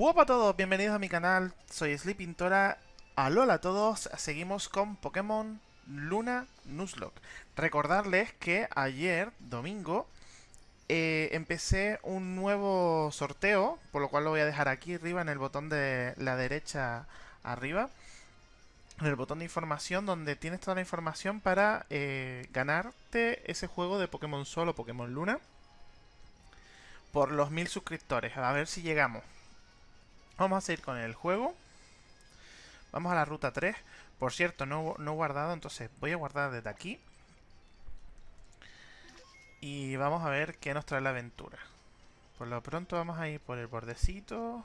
Hola a todos, bienvenidos a mi canal, soy Sleepintora. Alola a todos, seguimos con Pokémon Luna Nuzlocke. Recordarles que ayer, domingo, eh, empecé un nuevo sorteo, por lo cual lo voy a dejar aquí arriba en el botón de la derecha arriba. En el botón de información donde tienes toda la información para eh, ganarte ese juego de Pokémon Sol o Pokémon Luna por los mil suscriptores. A ver si llegamos. Vamos a seguir con el juego. Vamos a la ruta 3. Por cierto, no, no he guardado, entonces voy a guardar desde aquí. Y vamos a ver qué nos trae la aventura. Por lo pronto vamos a ir por el bordecito.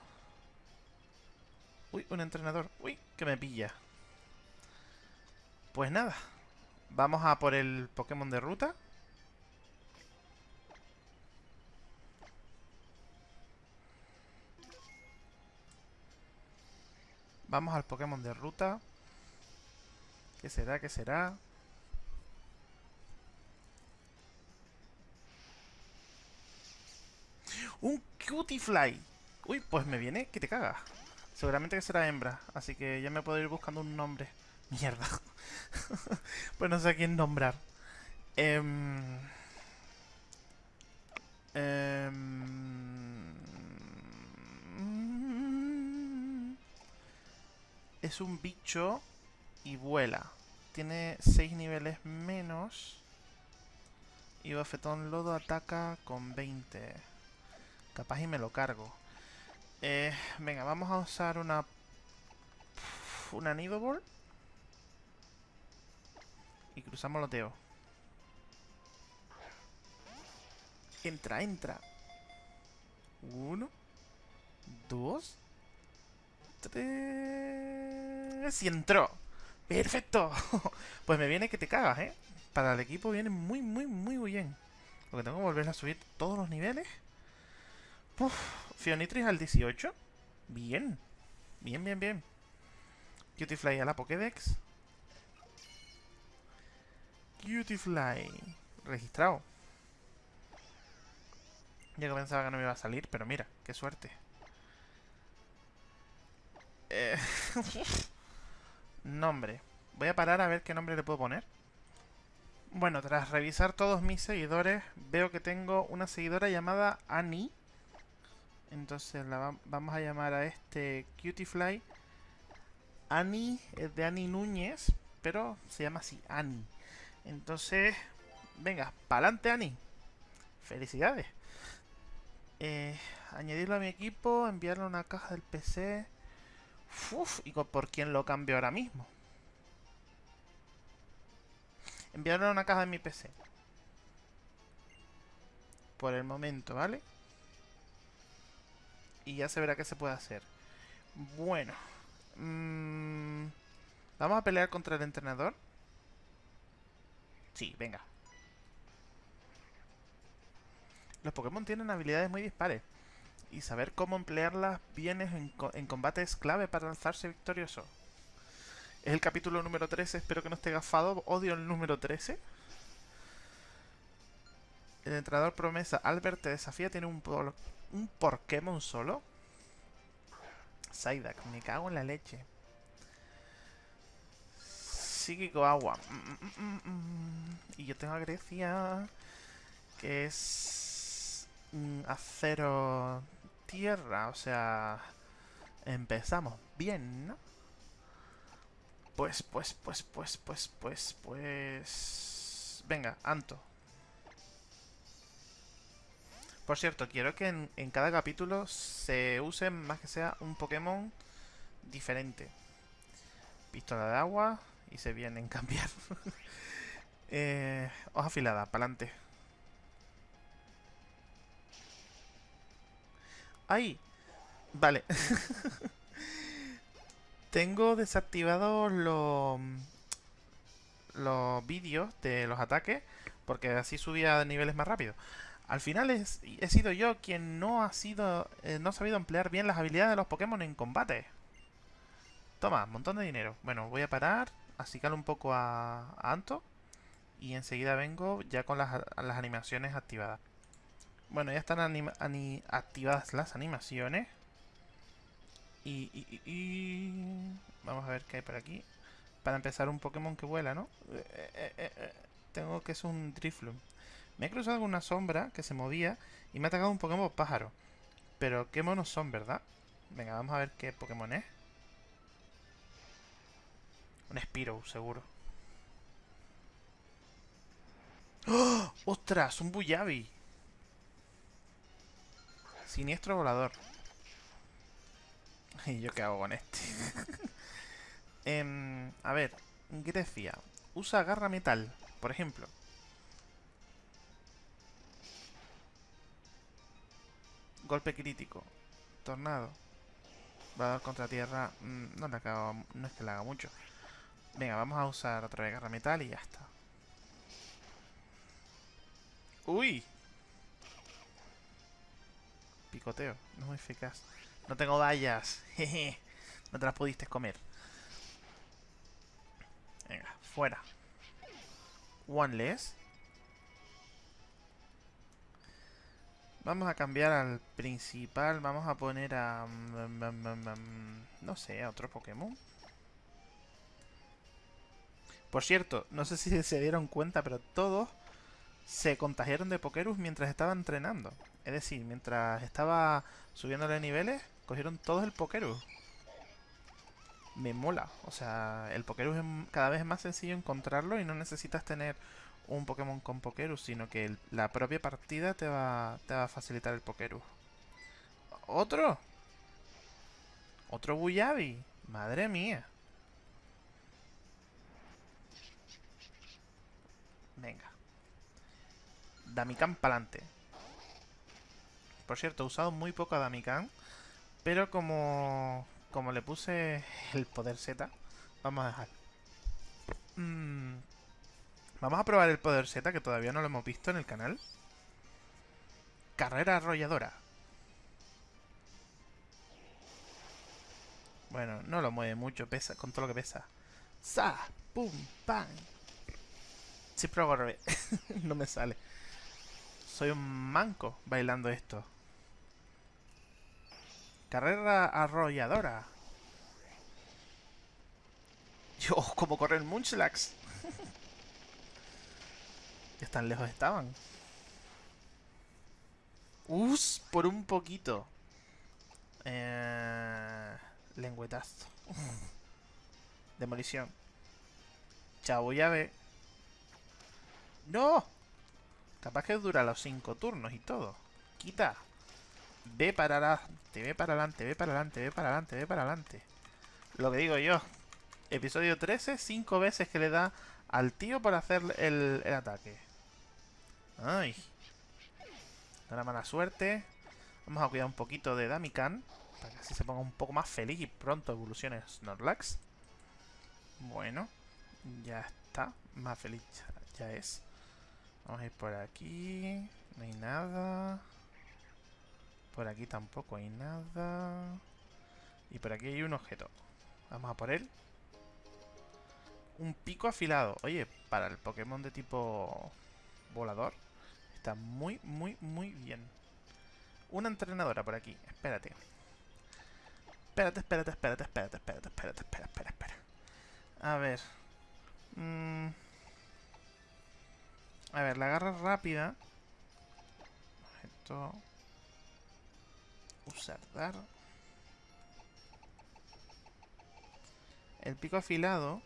Uy, un entrenador. Uy, que me pilla. Pues nada. Vamos a por el Pokémon de ruta. Vamos al Pokémon de ruta. ¿Qué será? ¿Qué será? ¡Un Cutifly! Uy, pues me viene que te cagas. Seguramente que será hembra, así que ya me puedo ir buscando un nombre. Mierda. pues no sé a quién nombrar. Eh... es un bicho y vuela. Tiene 6 niveles menos. Y Bafetón Lodo ataca con 20. Capaz y me lo cargo. Eh, venga, vamos a usar una... Una Nidobolt. Y cruzamos loteo. Entra, entra. Uno. Dos. Si entró. ¡Perfecto! pues me viene que te cagas, ¿eh? Para el equipo viene muy, muy, muy bien. Porque tengo que volver a subir todos los niveles. Uf, Fionitris al 18. Bien. Bien, bien, bien. Cutifly a la Pokédex. Cutifly. Registrado. Ya que pensaba que no me iba a salir, pero mira, qué suerte. Eh, nombre. Voy a parar a ver qué nombre le puedo poner. Bueno, tras revisar todos mis seguidores, veo que tengo una seguidora llamada Annie. Entonces la vamos a llamar a este Cutifly. Annie es de Annie Núñez, pero se llama así, Annie. Entonces, venga, pa'lante Annie. Felicidades. Eh, añadirlo a mi equipo, enviarle una caja del PC. Uf, ¿y por quién lo cambio ahora mismo? Enviarle una caja de mi PC. Por el momento, ¿vale? Y ya se verá qué se puede hacer. Bueno. Mmm, ¿Vamos a pelear contra el entrenador? Sí, venga. Los Pokémon tienen habilidades muy dispares y saber cómo emplearlas bien en, combate es clave para alzarse victorioso. Es el capítulo número 13, espero que no esté gafado, odio el número 13. El entrenador promesa Albert te desafía, tiene un, un Pokémon solo. Psyduck, me cago en la leche. Psíquico agua. Mm, mm, mm, y yo tengo a Grecia, que es acero tierra, o sea... Empezamos bien, ¿no? Pues, pues, pues, pues, pues, pues, pues... Venga, Anto. Por cierto, quiero que en, cada capítulo se use más que sea un Pokémon diferente. Pistola de agua y se vienen cambiar. eh, hoja afilada, para ¡Ay! Vale. Tengo desactivados los, los vídeos de los ataques porque así subía niveles más rápido. Al final he sido yo quien no ha sido eh, no ha sabido emplear bien las habilidades de los Pokémon en combate. Toma, montón de dinero. Bueno, voy a parar, calo un poco a, a Anto y enseguida vengo ya con las, las animaciones activadas. Bueno, ya están activadas las animaciones. Y, Vamos a ver qué hay por aquí. Para empezar, un Pokémon que vuela, ¿no? Eh, eh, eh, tengo que es un Drifloon. Me he cruzado alguna sombra que se movía y me ha atacado un Pokémon pájaro. Pero qué monos son, ¿verdad? Venga, vamos a ver qué Pokémon es. Un Spiro, seguro. ¡Oh! ¡Ostras! Un Buyabi. Siniestro volador. ¿Y yo qué hago con este? eh, a ver, Grecia. Usa garra metal, por ejemplo. Golpe crítico. Tornado. Dar contra tierra. Mm, no, le acabo, no es que le haga mucho. Venga, vamos a usar otra vez garra metal y ya está. ¡Uy! Picoteo. No eficaz. No tengo vallas. Jeje. No te las pudiste comer. Venga, fuera. One less. Vamos a cambiar al principal. Vamos a poner a... Mm, mm, mm, no sé, a otro Pokémon. Por cierto, no sé si se dieron cuenta, pero todos se contagiaron de Pokerus mientras estaba entrenando. Es decir, mientras estaba subiéndole niveles, cogieron todos el Pokerus. Me mola. O sea, el Pokerus es cada vez más sencillo encontrarlo y no necesitas tener un Pokémon con Pokerus, sino que la propia partida te va, te va a facilitar el Pokerus. ¿Otro? ¿Otro Buyabi? Madre mía. Venga. Damikan pa'lante. Por cierto, he usado muy poco a Damikan. Pero como, como le puse el poder Z, vamos a dejar. Mm, vamos a probar el poder Z, que todavía no lo hemos visto en el canal. Carrera arrolladora. Bueno, no lo mueve mucho, pesa con todo lo que pesa. ¡Sa! ¡Pum! ¡Pam! Siempre hago no me sale. Soy un manco bailando esto. Carrera arrolladora. Yo, como correr Munchlax. Ya tan lejos estaban. Us, por un poquito. Eh, lengüetazo. Demolición. Chao, llave. ¡No! Capaz que dura los 5 turnos y todo. Quita. Ve para adelante, ve para adelante, ve para adelante, ve para adelante, ve para adelante. Lo que digo yo. Episodio 13, 5 veces que le da al tío por hacer el, ataque. Ay. Una mala suerte. Vamos a cuidar un poquito de Damikan. Para que así se ponga un poco más feliz y pronto evolucione Snorlax. Bueno. Ya está. Más feliz ya es. Vamos a ir por aquí. No hay nada. Por aquí tampoco hay nada. Y por aquí hay un objeto. Vamos a por él. Un pico afilado. Oye, para el Pokémon de tipo volador. Está muy, muy, muy bien. Una entrenadora por aquí. Espérate. Espérate, espérate, espérate, espérate, espérate, espérate, espera, espera, espera. A ver. Mmm... A ver, la garra rápida. Esto. Usar dar. El pico afilado,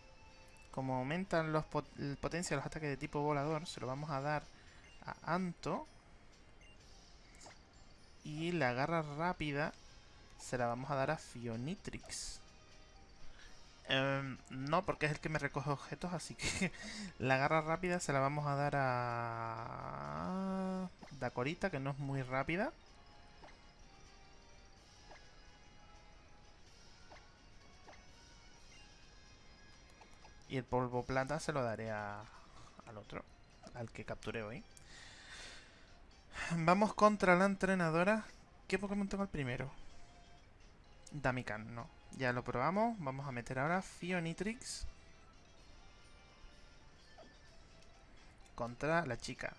como aumentan los potencia de los ataques de tipo volador, se lo vamos a dar a Anto. Y la garra rápida se la vamos a dar a Fionitrix. Em, no, porque es el que me recoge objetos, así que la garra rápida se la vamos a dar a... Dacorita, que no es muy rápida. Y el polvo plata se lo daré a, al otro, al que capturé hoy. Vamos contra la entrenadora. ¿Qué Pokémon tengo el primero? Damikan, no. Ya lo probamos. Vamos a meter ahora Fionitrix. Contra la chica.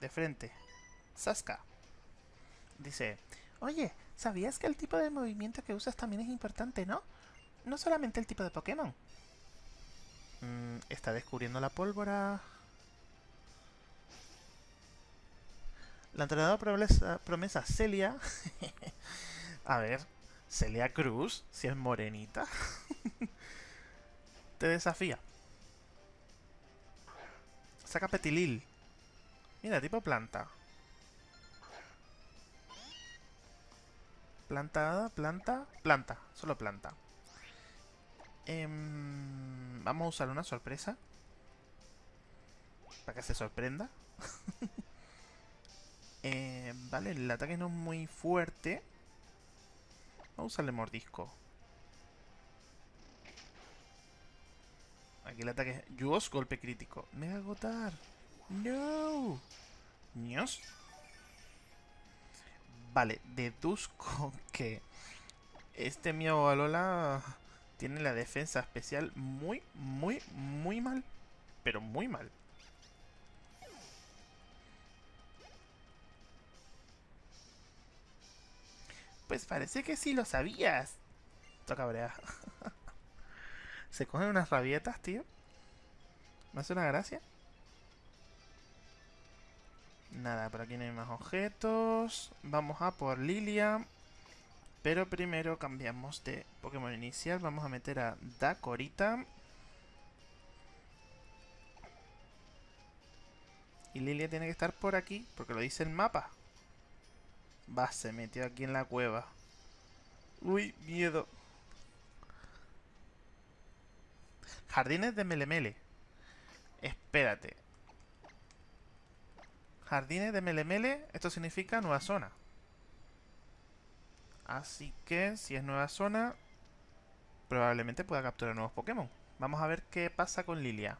De frente. Saska. Dice, oye, ¿sabías que el tipo de movimiento que usas también es importante, no? No solamente el tipo de Pokémon. Mm, está descubriendo la pólvora. La entrenadora promesa, Celia. A ver, Celia Cruz, si es morenita. Te desafía. Saca Petilil. Mira, tipo planta. Planta, planta, planta. Solo planta. Em, vamos a usar una sorpresa. Para que se sorprenda. Em, vale, el ataque no es muy fuerte. Vamos a usarle mordisco. Aquí el ataque es golpe crítico. Mega agotar. No. ¿Nios? Vale, deduzco que este Miao Alola tiene la defensa especial muy, muy, muy mal. Pero muy mal. Pues parece que sí lo sabías. Toca brea. Se cogen unas rabietas, tío. ¿Me hace una gracia? Nada, por aquí no hay más objetos. Vamos a por Lilia. Pero primero cambiamos de Pokémon inicial. Vamos a meter a Dakorita. Y Lilia tiene que estar por aquí, porque lo dice el mapa. Va, se metió aquí en la cueva. Uy, miedo. Jardines de Melemele. Espérate. Jardines de Melemele, esto significa nueva zona. Así que, si es nueva zona, probablemente pueda capturar nuevos Pokémon. Vamos a ver qué pasa con Lilia.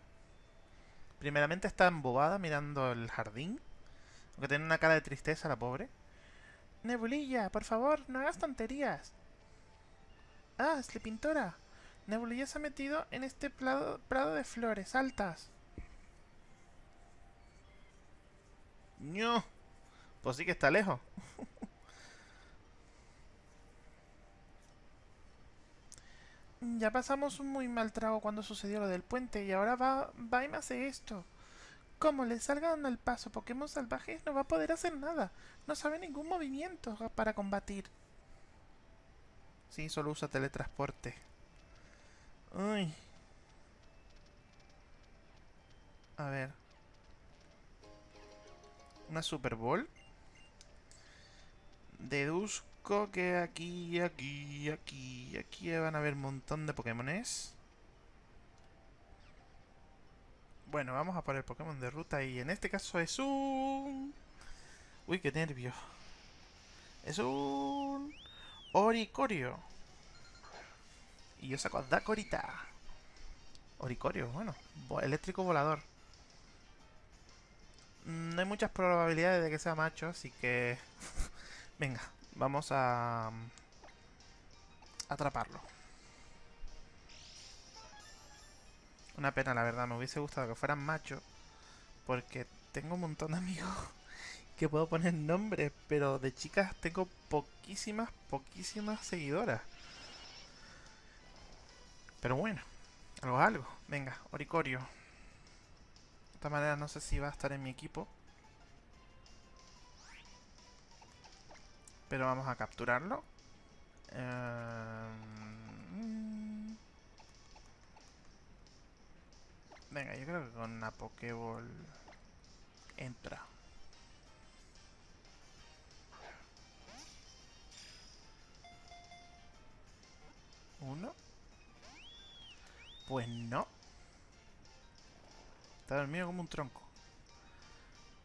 Primeramente está embobada mirando el jardín. Aunque tiene una cara de tristeza la pobre. Nebulilla, por favor, no hagas tonterías. Ah, es la pintora. Nebulilla se ha metido en este prado, prado de flores altas. No. Pues sí que está lejos. ya pasamos un muy mal trago cuando sucedió lo del puente y ahora va, va y me hace esto. Como le salgan al paso Pokémon salvajes, no va a poder hacer nada. No sabe ningún movimiento para combatir. Sí, solo usa teletransporte. Uy. A ver. Una Super Bowl. Deduzco que aquí, aquí, aquí, aquí van a haber un montón de Pokémones. Bueno, vamos a por el Pokémon de ruta y en este caso es un... Uy, qué nervio. Es un... Oricorio. Y yo saco a Dakorita. Oricorio, bueno. Eléctrico volador. No hay muchas probabilidades de que sea macho, así que... Venga, vamos a... Atraparlo. Una pena, la verdad. Me hubiese gustado que fueran machos. Porque tengo un montón de amigos que puedo poner nombres. Pero de chicas tengo poquísimas, poquísimas seguidoras. Pero bueno. Algo algo. Venga, Oricorio. De esta manera no sé si va a estar en mi equipo. Pero vamos a capturarlo. Eh... Venga, yo creo que con una Pokéball entra. ¿Uno? Pues no. Está dormido como un tronco.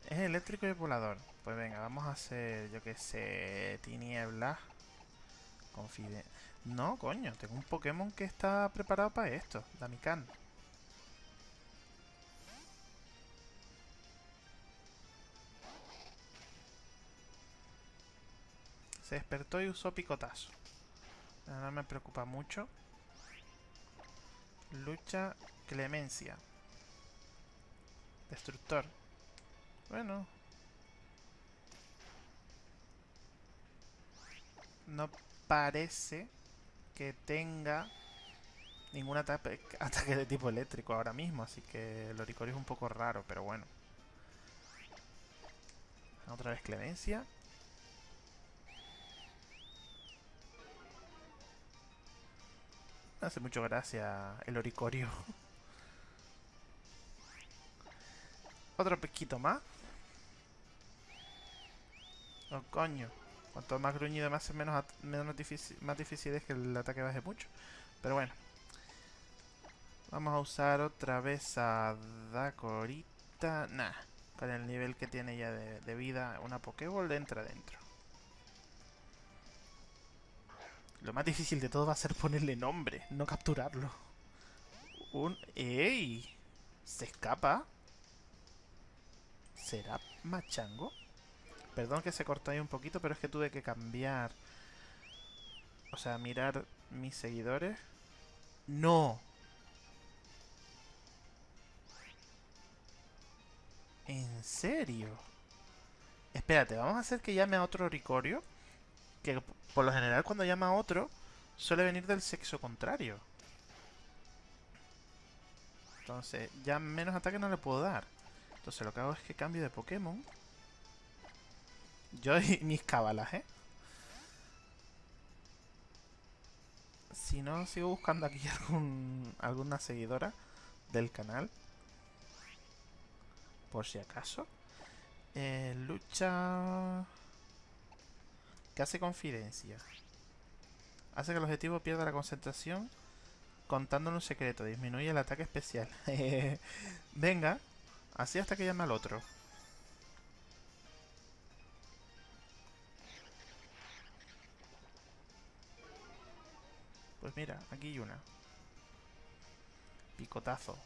Es eléctrico y volador. Pues venga, vamos a hacer, yo que sé, tiniebla. Confide. No, coño, tengo un Pokémon que está preparado para esto. Damikan. Se despertó y usó picotazo. No me preocupa mucho. Lucha clemencia. Destructor. Bueno. no parece que tenga ningún ataque, de tipo eléctrico ahora mismo, así que el Oricorio es un poco raro, pero bueno. Otra vez Clemencia. Hace mucho gracia el Oricorio. Otro pesquito más. Oh, coño. Cuanto más gruñido más menos, menos difícil, más difícil es que el ataque baje mucho. Pero bueno. Vamos a usar otra vez a Dakorita. Nah. Para el nivel que tiene ya de, de vida, una Pokéball entra dentro. Lo más difícil de todo va a ser ponerle nombre, no capturarlo. Un... ¡Ey! ¿Se escapa? ¿Será Machango? Perdón que se cortó ahí un poquito, pero es que tuve que cambiar... O sea, mirar mis seguidores. ¡No! ¿En serio? Espérate, vamos a hacer que llame a otro Ricorio que por lo general cuando llama a otro suele venir del sexo contrario. Entonces, ya menos ataque no le puedo dar. Entonces lo que hago es que cambio de Pokémon. Yo y mis cabalas, ¿eh? Si no, sigo buscando aquí algún, alguna seguidora del canal. Por si acaso. Eh, lucha hace confidencia. Hace que el objetivo pierda la concentración contándole un secreto. Disminuye el ataque especial. Venga. Así hasta que llame al otro. Pues mira, aquí hay una. Picotazo.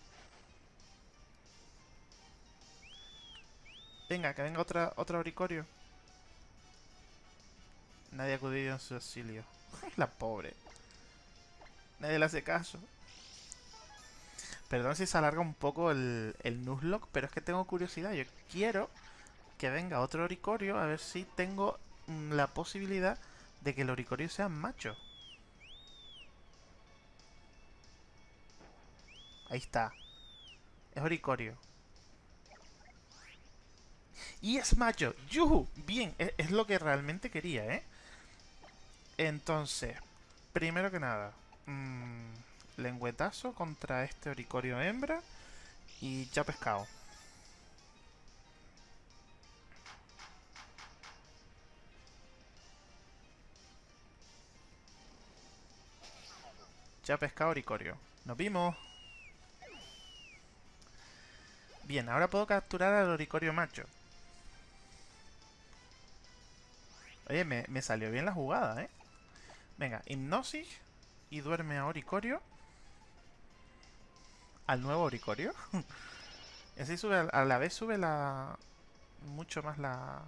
Venga, que venga otra, otra auricorio. Nadie ha acudido en su auxilio. La pobre. Nadie le hace caso. Perdón si se alarga un poco el, el Nuzlocke, pero es que tengo curiosidad. Yo quiero que venga otro Oricorio a ver si tengo mm, la posibilidad de que el Oricorio sea macho. Ahí está. Es Oricorio. Y es macho. ¡Yuhu! Bien, es, es lo que realmente quería, ¿eh? Entonces, primero que nada, mmm, lengüetazo contra este oricorio hembra y ya pescado. Ya pescado oricorio. Nos vimos. Bien, ahora puedo capturar al oricorio macho. Oye, me salió bien la jugada, ¿eh? Venga, hipnosis y duerme a Oricorio. Al nuevo Oricorio. y así sube, a la vez sube la... Mucho más la...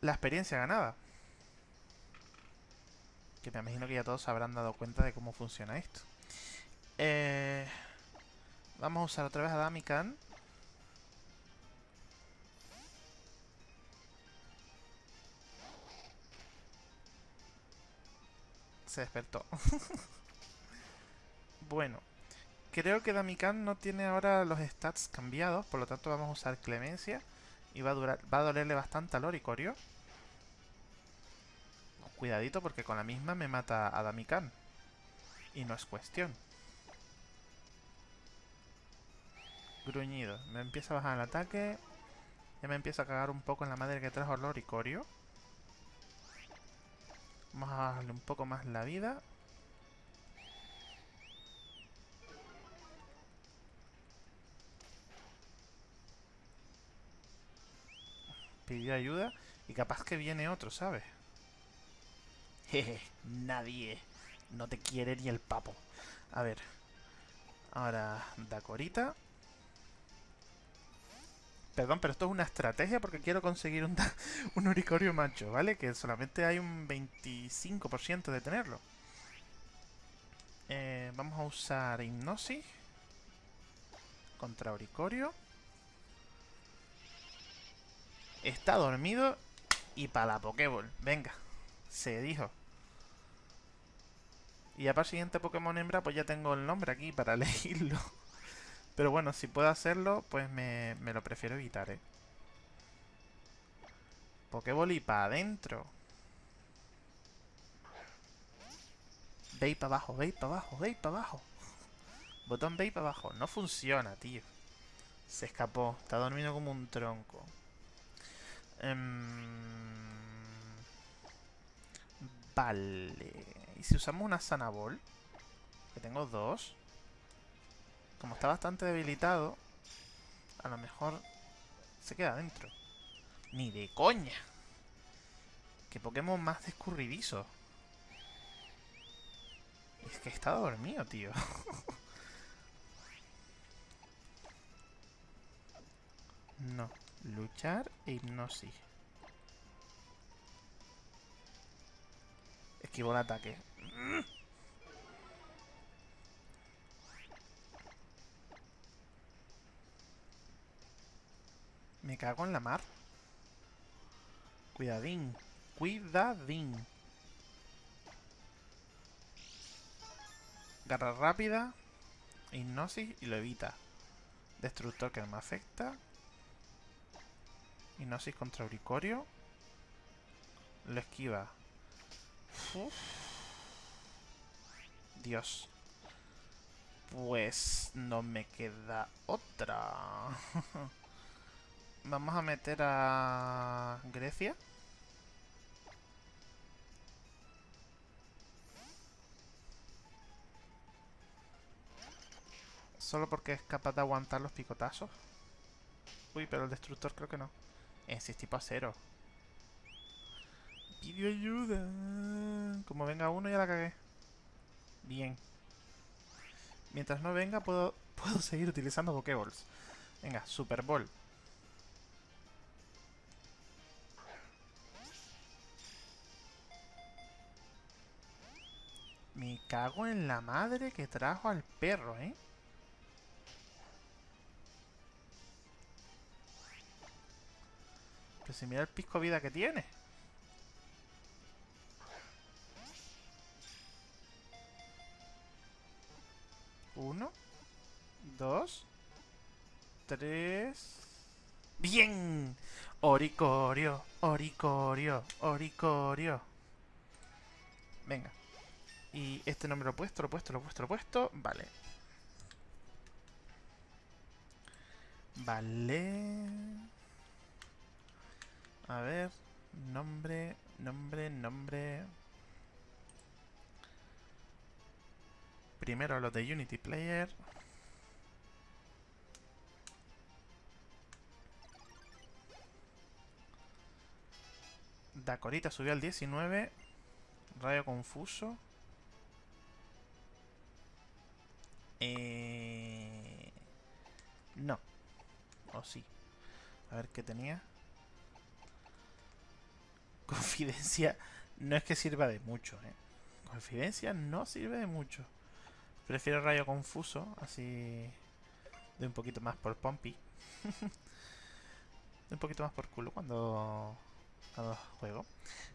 La experiencia ganada. Que me imagino que ya todos habrán dado cuenta de cómo funciona esto. Eh, vamos a usar otra vez a Damikan. Se despertó. bueno, creo que Damikan no tiene ahora los stats cambiados, por lo tanto vamos a usar Clemencia. Y va a, durar, va a dolerle bastante al Oricorio. Cuidadito porque con la misma me mata a Damikan. Y no es cuestión. Gruñido. Me empieza a bajar el ataque. Ya me empieza a cagar un poco en la madre que trajo el Oricorio. Vamos a darle un poco más la vida. Pidió ayuda y capaz que viene otro, ¿sabes? Jeje, nadie. No te quiere ni el papo. A ver. Ahora, Dacorita. Perdón, pero esto es una estrategia porque quiero conseguir un, un oricorio macho, ¿vale? Que solamente hay un 25% de tenerlo. Eh, vamos a usar hipnosis contra oricorio. Está dormido y para la Pokéball. Venga. Se dijo. Y ya para el siguiente Pokémon hembra, pues ya tengo el nombre aquí para elegirlo. Pero bueno, si puedo hacerlo, pues me, me lo prefiero evitar, ¿eh? Pokéball y para adentro. Ve para abajo, ve para abajo, ve para abajo. Botón ve para abajo. No funciona, tío. Se escapó. Está durmiendo como un tronco. Em, vale. ¿Y si usamos una Sanabol? Que tengo dos. Como está bastante debilitado, a lo mejor se queda dentro. Ni de coña. Que Pokémon más descurridizo. Es que está dormido, tío. no. Luchar e hipnosis. Esquivo el ataque. Me cago en la mar. Cuidadín. Cuidadín. Garra rápida. Hipnosis y lo evita. Destructor que no me afecta. Hipnosis contra Auricorio. Lo esquiva. Dios. Pues no me queda otra. Vamos a meter a Grecia. Solo porque es capaz de aguantar los picotazos. Uy, pero el destructor creo que no. Ese es tipo acero. Pidió ayuda. Como venga uno ya la cagué. Bien. Mientras no venga puedo, puedo seguir utilizando Pokéballs. Venga, Super Ball. Me cago en la madre que trajo al perro, ¿eh? Pero si mira el pisco vida que tiene. Uno. Dos. Tres. ¡Bien! Oricorio, Oricorio, Oricorio. Venga. Y este nombre lo he puesto, lo he puesto, lo he puesto, lo he puesto. Vale. Vale. A ver. Nombre, nombre, nombre. Primero los de Unity Player. Dacorita subió al 19. Rayo confuso. Eh... No. O sí. A ver qué tenía. Confidencia no es que sirva de mucho, ¿eh? Confidencia no sirve de mucho. Prefiero rayo confuso, así... De un poquito más por Pompey. de un poquito más por culo cuando... Cuando juego.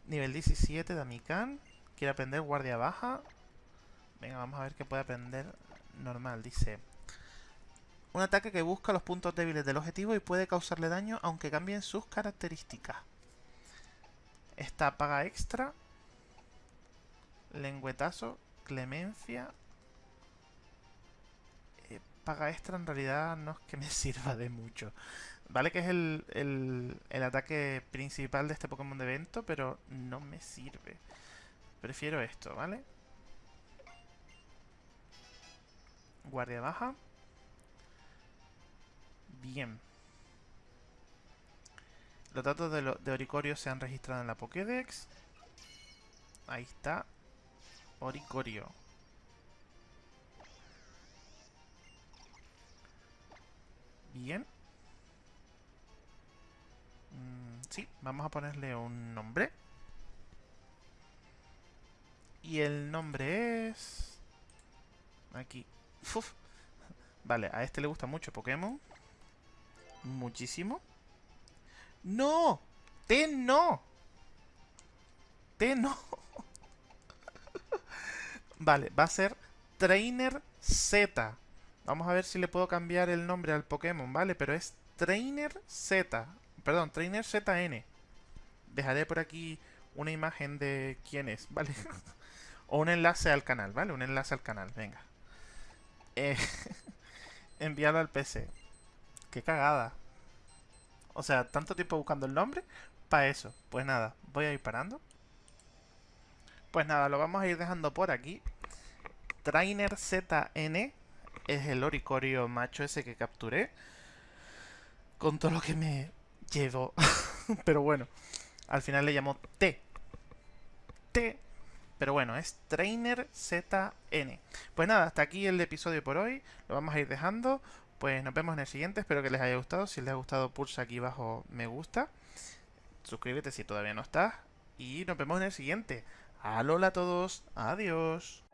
Nivel 17 de Amikan. Quiere aprender guardia baja. Venga, vamos a ver qué puede aprender normal. Dice... Un ataque que busca los puntos débiles del objetivo y puede causarle daño aunque cambien sus características. Esta paga extra. Lengüetazo. Clemencia. Eh, paga extra en realidad no es que me sirva de mucho. Vale que es el, el, el ataque principal de este Pokémon de evento, pero no me sirve. Prefiero esto, ¿vale? Guardia baja. Bien. Los datos de, de Oricorio se han registrado en la Pokédex. Ahí está. Oricorio. Bien. Mm, sí, vamos a ponerle un nombre. Y el nombre es... Aquí. Vale, a este le gusta mucho Pokémon. Muchísimo. ¡No! ¡Ten no! T no. vale, va a ser Trainer Z. Vamos a ver si le puedo cambiar el nombre al Pokémon, ¿vale? Pero es Trainer Z. Perdón, Trainer ZN. Dejaré por aquí una imagen de quién es, ¿vale? o un enlace al canal, ¿vale? Un enlace al canal, venga. Eh, enviarlo al PC. Qué cagada. O sea, tanto tiempo buscando el nombre para eso. Pues nada, voy a ir parando. Pues nada, lo vamos a ir dejando por aquí. Trainer ZN es el oricorio macho ese que capturé. Con todo lo que me llevo. Pero bueno, al final le llamo T. T. Pero bueno, es Trainer ZN. Pues nada, hasta aquí el episodio por hoy. Lo vamos a ir dejando. Pues nos vemos en el siguiente. Espero que les haya gustado. Si les ha gustado, pulsa aquí abajo me gusta. Suscríbete si todavía no estás. Y nos vemos en el siguiente. Alola a todos. Adiós.